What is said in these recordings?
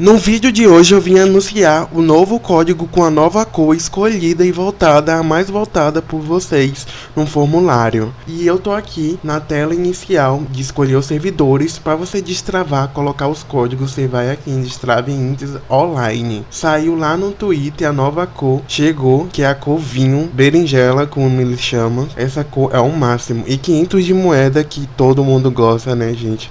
No vídeo de hoje eu vim anunciar o novo código com a nova cor escolhida e voltada, a mais voltada por vocês no formulário. E eu tô aqui na tela inicial de escolher os servidores para você destravar, colocar os códigos, você vai aqui em Destrave Intes Online. Saiu lá no Twitter a nova cor, chegou, que é a cor vinho, berinjela, como ele chama. Essa cor é o máximo. E 500 de moeda que todo mundo gosta, né gente?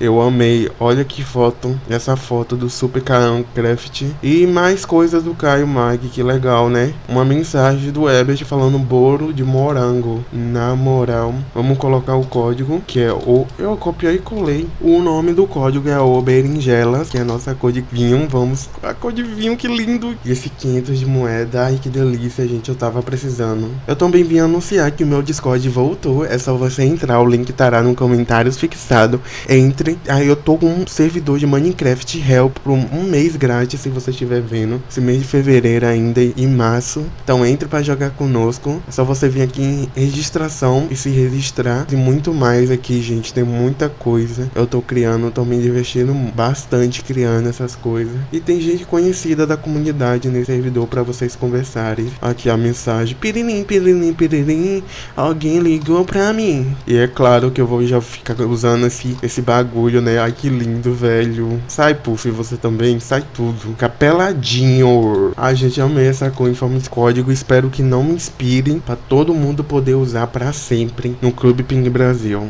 Eu amei. Olha que foto. Essa foto do Super Carão Craft. E mais coisas do Caio Mag. Que legal, né? Uma mensagem do Ebert falando bolo de morango. Na moral. Vamos colocar o código. Que é o... Eu copiei e colei. O nome do código é o berinjelas. Que é a nossa cor de vinho. Vamos... A cor de vinho, que lindo. E esse 500 de moeda. Ai, que delícia, gente. Eu tava precisando. Eu também vim anunciar que o meu Discord voltou. É só você entrar. O link estará no comentários fixado. Entre Aí eu tô com um servidor de Minecraft Help por um mês grátis, se você estiver vendo. Esse mês de fevereiro ainda e março. Então entre para jogar conosco. É só você vir aqui em registração e se registrar. E muito mais aqui, gente. Tem muita coisa. Eu tô criando, tô me divertindo bastante criando essas coisas. E tem gente conhecida da comunidade nesse servidor para vocês conversarem. Aqui a mensagem. Piririm, piririm, piririm. Alguém ligou pra mim. E é claro que eu vou já ficar usando esse, esse bagulho né? Ai, que lindo, velho. Sai, Puff, você também. Sai tudo. Capeladinho. Ai, gente, amei essa cor em forma de código. Espero que não me inspirem pra todo mundo poder usar pra sempre no Clube Ping Brasil.